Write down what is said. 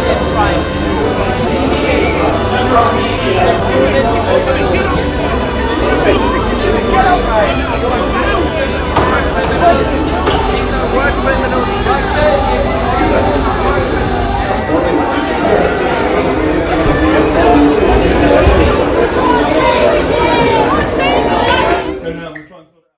they're trying to.